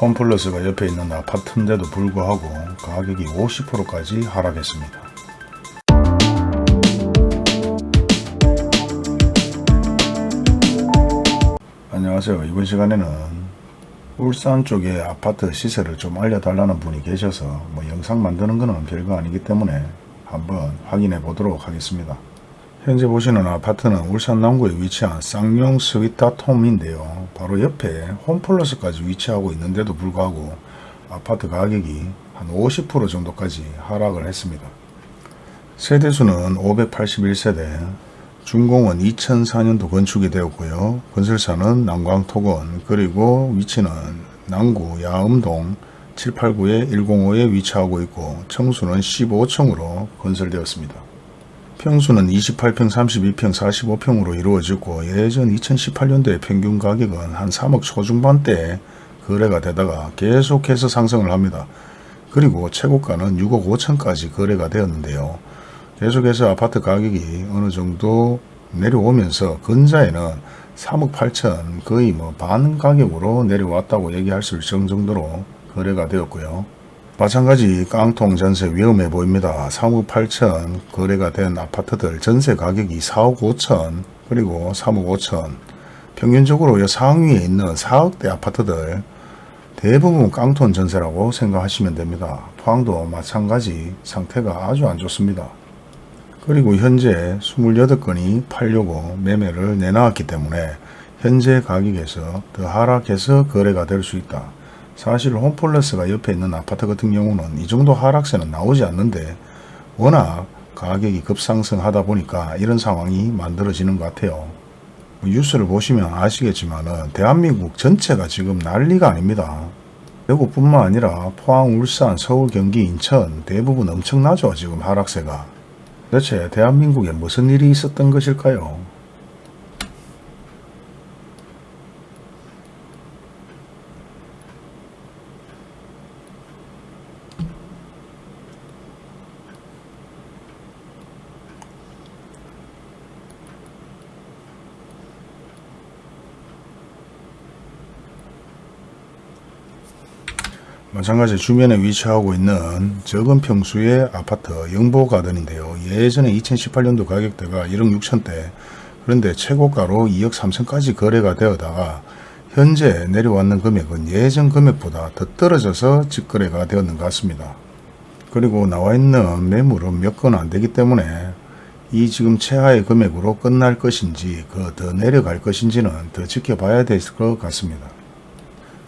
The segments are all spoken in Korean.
홈플러스가 옆에 있는 아파트인데도 불구하고 가격이 50%까지 하락했습니다. 안녕하세요. 이번 시간에는 울산 쪽에 아파트 시세를 좀 알려달라는 분이 계셔서 뭐 영상 만드는 거는 별거 아니기 때문에 한번 확인해 보도록 하겠습니다. 현재 보시는 아파트는 울산 남구에 위치한 쌍용 스위타톰인데요. 바로 옆에 홈플러스까지 위치하고 있는데도 불구하고 아파트 가격이 한 50% 정도까지 하락을 했습니다. 세대수는 581세대, 준공은 2004년도 건축이 되었고요. 건설사는 남광토건 그리고 위치는 남구 야음동 789에 105에 위치하고 있고 청수는 15층으로 건설되었습니다. 평수는 28평, 32평, 45평으로 이루어지고 예전 2018년도에 평균 가격은 한 3억 초중반대에 거래가 되다가 계속해서 상승을 합니다. 그리고 최고가는 6억 5천까지 거래가 되었는데요. 계속해서 아파트 가격이 어느 정도 내려오면서 근자에는 3억 8천 거의 뭐 반 가격으로 내려왔다고 얘기할 수 있을 정도로 거래가 되었고요. 마찬가지 깡통 전세 위험해 보입니다. 3억 8천 거래가 된 아파트들 전세 가격이 4억 5천 그리고 3억 5천 평균적으로 상위에 있는 4억대 아파트들 대부분 깡통 전세라고 생각하시면 됩니다. 포항도 마찬가지 상태가 아주 안 좋습니다. 그리고 현재 28건이 팔려고 매매를 내놨기 때문에 현재 가격에서 더 하락해서 거래가 될 수 있다. 사실 홈플러스가 옆에 있는 아파트 같은 경우는 이 정도 하락세는 나오지 않는데 워낙 가격이 급상승하다 보니까 이런 상황이 만들어지는 것 같아요. 뭐 뉴스를 보시면 아시겠지만 대한민국 전체가 지금 난리가 아닙니다. 대구뿐만 아니라 포항, 울산, 서울, 경기, 인천 대부분 엄청나죠 지금 하락세가. 도대체 대한민국에 무슨 일이 있었던 것일까요? 마찬가지 주변에 위치하고 있는 적은 평수의 아파트 영보가든인데요. 예전에 2018년도 가격대가 1억 6천대 그런데 최고가로 2억 3천까지 거래가 되어다가 현재 내려왔는 금액은 예전 금액보다 더 떨어져서 직거래가 되었는 것 같습니다. 그리고 나와 있는 매물은 몇 건 안 되기 때문에 이 지금 최하의 금액으로 끝날 것인지 그 더 내려갈 것인지는 더 지켜봐야 될 것 같습니다.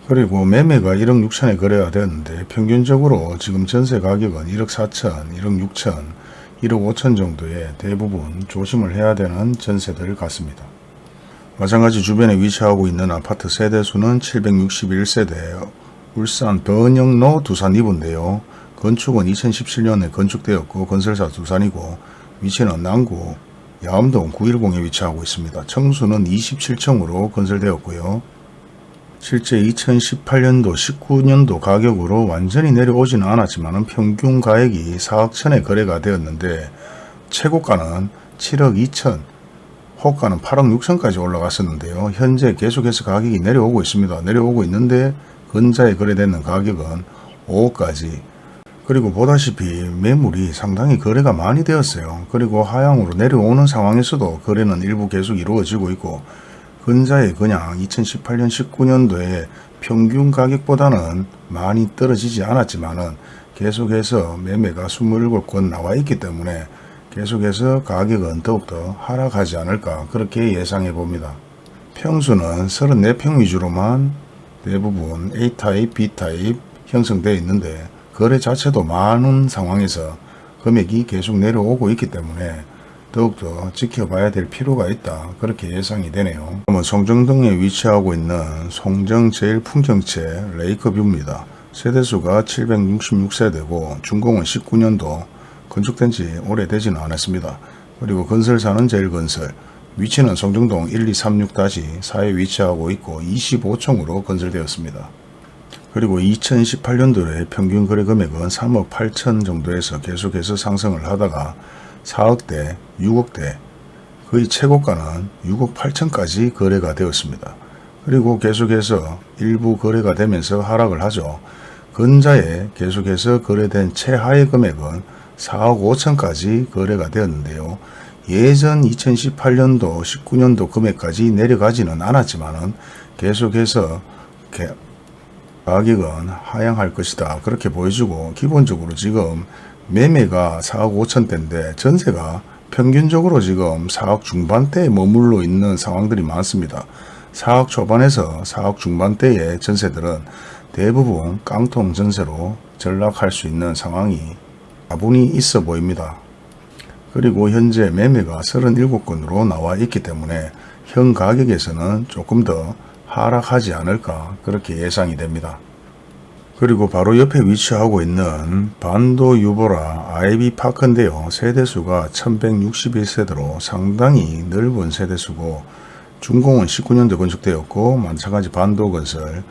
그리고 매매가 1억 6천에 거래가 되었는데 평균적으로 지금 전세 가격은 1억 4천, 1억 6천, 1억 5천 정도에 대부분 조심을 해야 되는 전세들 같습니다. 마찬가지 주변에 위치하고 있는 아파트 세대수는 761세대 울산 번영로 두산 2부인데요. 건축은 2017년에 건축되었고 건설사 두산이고 위치는 남구 야암동 910에 위치하고 있습니다. 청수는 27층으로 건설되었고요. 실제 2018년도 19년도 가격으로 완전히 내려오지는 않았지만 평균 가액이 4억 천에 거래가 되었는데 최고가는 7억 2천 호가는 8억 6천까지 올라갔었는데요. 현재 계속해서 가격이 내려오고 있습니다. 내려오고 있는데 근자에 거래되는 가격은 5억까지 그리고 보다시피 매물이 상당히 거래가 많이 되었어요. 그리고 하향으로 내려오는 상황에서도 거래는 일부 계속 이루어지고 있고 근자에 그냥 2018년 19년도에 평균 가격보다는 많이 떨어지지 않았지만 계속해서 매매가 27건 나와 있기 때문에 계속해서 가격은 더욱더 하락하지 않을까 그렇게 예상해 봅니다. 평수는 34평 위주로만 대부분 A타입, B타입 형성되어 있는데 거래 자체도 많은 상황에서 금액이 계속 내려오고 있기 때문에 더욱더 지켜봐야 될 필요가 있다. 그렇게 예상이 되네요. 송정동에 위치하고 있는 송정 제일 풍경채 레이크뷰입니다. 세대수가 766세대고 준공은 19년도 건축된 지 오래되지는 않았습니다. 그리고 건설사는 제일건설 위치는 송정동 1236-4에 위치하고 있고 25층으로 건설되었습니다. 그리고 2018년도에 평균 거래 금액은 3억 8천 정도에서 계속해서 상승을 하다가 4억대, 6억대, 거의 최고가는 6억 8천까지 거래가 되었습니다. 그리고 계속해서 일부 거래가 되면서 하락을 하죠. 근자에 계속해서 거래된 최하의 금액은 4억 5천까지 거래가 되었는데요. 예전 2018년도 19년도 금액까지 내려가지는 않았지만은 계속해서 개- 가격은 하향할 것이다. 그렇게 보여주고 기본적으로 지금 매매가 4억 5천대인데 전세가 평균적으로 지금 4억 중반대에 머물러 있는 상황들이 많습니다. 4억 초반에서 4억 중반대의 전세들은 대부분 깡통 전세로 전락할 수 있는 상황이 다분히 있어 보입니다. 그리고 현재 매매가 37건으로 나와 있기 때문에 현 가격에서는 조금 더 하락하지 않을까 그렇게 예상이 됩니다. 그리고 바로 옆에 위치하고 있는 반도 유보라 아이비 파크인데요. 세대수가 1161세대로 상당히 넓은 세대수고 준공은 19년도 건축되었고 마찬가지 반도 건설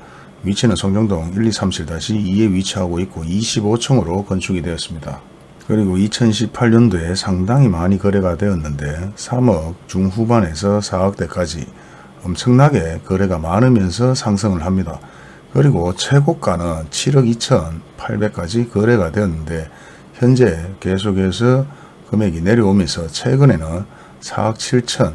위치는 성정동 1237-2에 위치하고 있고 25층으로 건축이 되었습니다. 그리고 2018년도에 상당히 많이 거래가 되었는데 3억 중후반에서 4억대까지 엄청나게 거래가 많으면서 상승을 합니다. 그리고 최고가는 7억 2천8백까지 거래가 되었는데 현재 계속해서 금액이 내려오면서 최근에는 4억 7천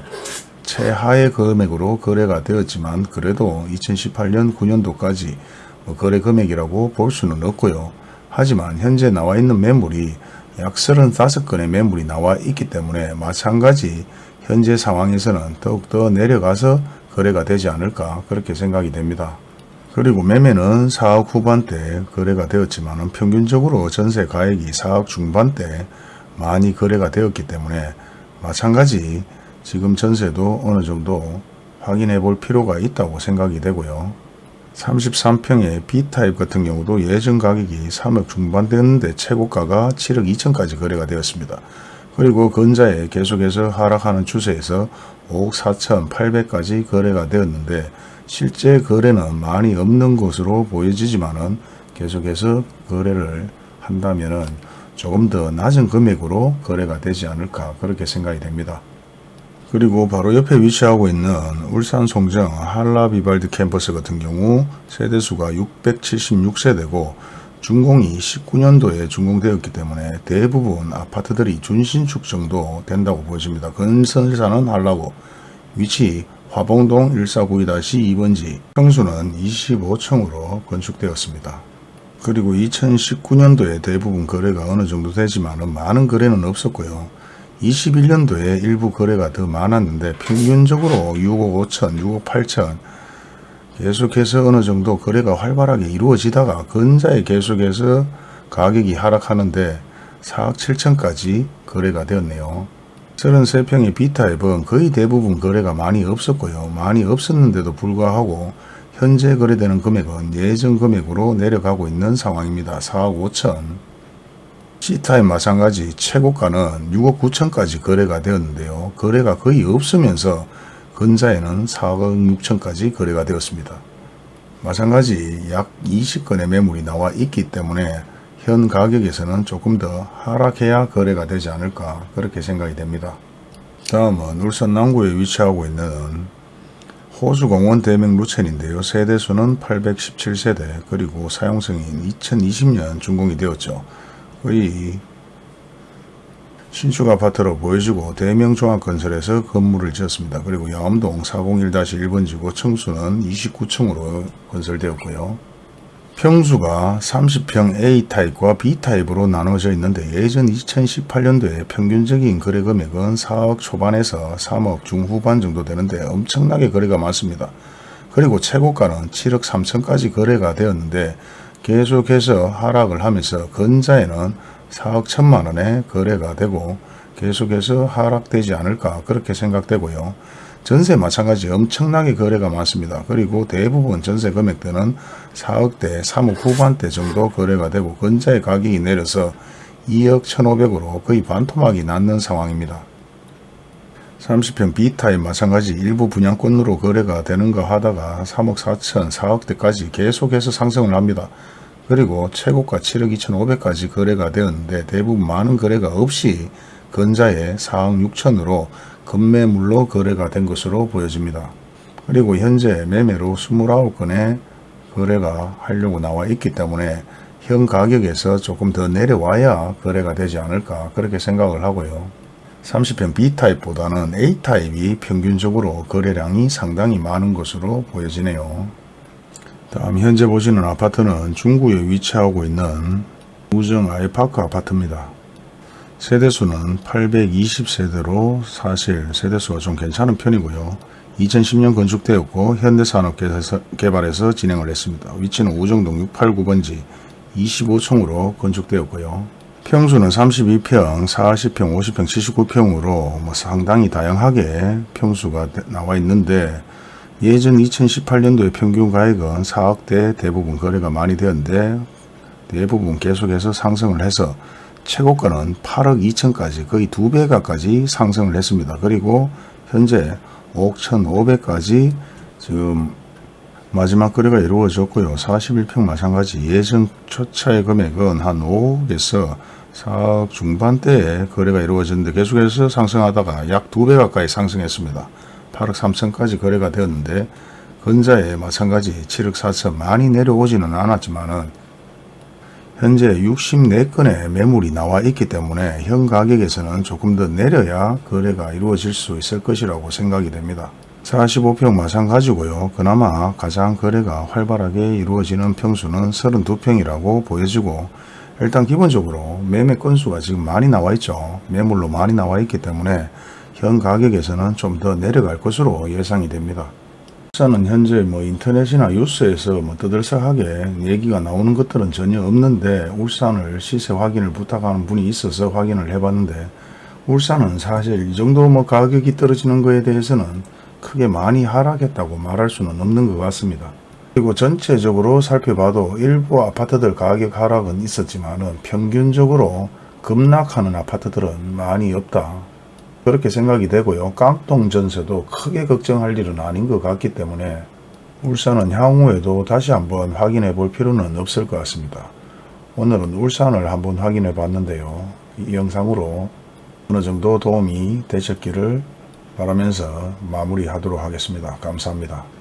최하의 금액으로 거래가 되었지만 그래도 2018년 9년도까지 뭐 거래 금액이라고 볼 수는 없고요. 하지만 현재 나와 있는 매물이 약 35건의 매물이 나와 있기 때문에 마찬가지 현재 상황에서는 더욱더 내려가서 거래가 되지 않을까 그렇게 생각이 됩니다. 그리고 매매는 4억 후반대 거래가 되었지만 평균적으로 전세 가액이 4억 중반대 많이 거래가 되었기 때문에 마찬가지 지금 전세도 어느 정도 확인해 볼 필요가 있다고 생각이 되고요. 33평의 B타입 같은 경우도 예전 가격이 3억 중반대였는데 최고가가 7억 2천까지 거래가 되었습니다. 그리고 근자에 계속해서 하락하는 추세에서 5억 4천 8백까지 거래가 되었는데 실제 거래는 많이 없는 것으로 보여지지만은 계속해서 거래를 한다면은 조금 더 낮은 금액으로 거래가 되지 않을까 그렇게 생각이 됩니다. 그리고 바로 옆에 위치하고 있는 울산 송정 한라비발디 캠퍼스 같은 경우 세대수가 676세대고 준공이 19년도에 준공되었기 때문에 대부분 아파트들이 준신축 정도 된다고 보여집니다. 건설사는 한라고 위치 화봉동 1492-2번지 평수는 25층으로 건축되었습니다. 그리고 2019년도에 대부분 거래가 어느 정도 되지만 많은 거래는 없었고요. 21년도에 일부 거래가 더 많았는데 평균적으로 6억 5천, 6억 8천 계속해서 어느 정도 거래가 활발하게 이루어지다가 근자에 계속해서 가격이 하락하는데 4억 7천까지 거래가 되었네요. 33평의 B타입은 거의 대부분 거래가 많이 없었고요. 많이 없었는데도 불구하고 현재 거래되는 금액은 예전 금액으로 내려가고 있는 상황입니다. 4억 5천 C타입 마찬가지 최고가는 6억 9천까지 거래가 되었는데요. 거래가 거의 없으면서 근자에는 4억 6천까지 거래가 되었습니다. 마찬가지 약 20건의 매물이 나와 있기 때문에 현 가격에서는 조금 더 하락해야 거래가 되지 않을까 그렇게 생각이 됩니다. 다음은 울산 남구에 위치하고 있는 호수공원 대명 루첸인데요. 세대수는 817세대 그리고 사용승인 2020년 준공이 되었죠. 거의 신축 아파트로 보여지고 대명종합건설에서 건물을 지었습니다. 그리고 양암동 401-1번지고 층수는 29층으로 건설되었고요. 평수가 30평 A타입과 B타입으로 나눠져 있는데 예전 2018년도에 평균적인 거래 금액은 4억 초반에서 3억 중후반 정도 되는데 엄청나게 거래가 많습니다. 그리고 최고가는 7억 3천까지 거래가 되었는데 계속해서 하락을 하면서 근자에는 4억 천만 원에 거래가 되고 계속해서 하락되지 않을까 그렇게 생각되고요. 전세 마찬가지 엄청나게 거래가 많습니다. 그리고 대부분 전세 금액대는 4억대, 3억 후반대 정도 거래가 되고 근자의 가격이 내려서 2억 1,500으로 거의 반토막이 났는 상황입니다. 30평 B타입 마찬가지 일부 분양권으로 거래가 되는가 하다가 3억 4천, 4억대까지 계속해서 상승을 합니다. 그리고 최고가 7억 2천5백까지 거래가 되었는데 대부분 많은 거래가 없이 근자에 4억 6천으로 급매물로 거래가 된 것으로 보여집니다. 그리고 현재 매매로 29건의 거래가 하려고 나와 있기 때문에 현 가격에서 조금 더 내려와야 거래가 되지 않을까 그렇게 생각을 하고요. 30평 B타입보다는 A타입이 평균적으로 거래량이 상당히 많은 것으로 보여지네요. 다음 현재 보시는 아파트는 중구에 위치하고 있는 우정 아이파크 아파트입니다. 세대수는 820세대로 사실 세대수가 좀 괜찮은 편이고요. 2010년 건축되었고 현대산업개발에서 진행을 했습니다. 위치는 우정동 689번지 25층으로 건축되었고요. 평수는 32평, 40평, 50평, 79평으로 뭐 상당히 다양하게 평수가 나와 있는데 예전 2018년도의 평균 가액은 4억대 대부분 거래가 많이 되었는데 대부분 계속해서 상승을 해서 최고가는 8억 2천까지 거의 두배 가까지 상승을 했습니다. 그리고 현재 5억 1,500까지 지금 마지막 거래가 이루어졌고요. 41평 마찬가지 예전 초차의 금액은 한 5억에서 4억 중반대에 거래가 이루어졌는데 계속해서 상승하다가 약두배 가까이 상승했습니다. 8억 3천까지 거래가 되었는데 근자에 마찬가지 7억 4천 많이 내려오지는 않았지만 은 현재 64건의 매물이 나와 있기 때문에 현 가격에서는 조금 더 내려야 거래가 이루어질 수 있을 것이라고 생각이 됩니다. 45평 마찬가지고요. 그나마 가장 거래가 활발하게 이루어지는 평수는 32평이라고 보여지고 일단 기본적으로 매매 건수가 지금 많이 나와 있죠. 매물로 많이 나와 있기 때문에 현 가격에서는 좀 더 내려갈 것으로 예상이 됩니다. 울산은 현재 뭐 인터넷이나 뉴스에서 뭐 떠들썩하게 얘기가 나오는 것들은 전혀 없는데 울산을 시세 확인을 부탁하는 분이 있어서 확인을 해봤는데 울산은 사실 이 정도 뭐 가격이 떨어지는 거에 대해서는 크게 많이 하락했다고 말할 수는 없는 것 같습니다. 그리고 전체적으로 살펴봐도 일부 아파트들 가격 하락은 있었지만 은 평균적으로 급락하는 아파트들은 많이 없다. 그렇게 생각이 되고요. 깡통 전세도 크게 걱정할 일은 아닌 것 같기 때문에 울산은 향후에도 다시 한번 확인해 볼 필요는 없을 것 같습니다. 오늘은 울산을 한번 확인해 봤는데요. 이 영상으로 어느 정도 도움이 되셨기를 바라면서 마무리하도록 하겠습니다. 감사합니다.